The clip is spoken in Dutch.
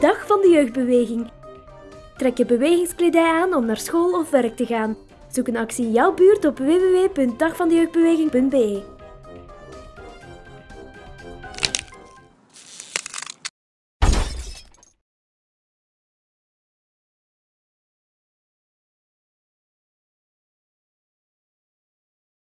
Dag van de jeugdbeweging. Trek je bewegingskledij aan om naar school of werk te gaan. Zoek een actie in jouw buurt op www.dagvandejeugdbeweging.be.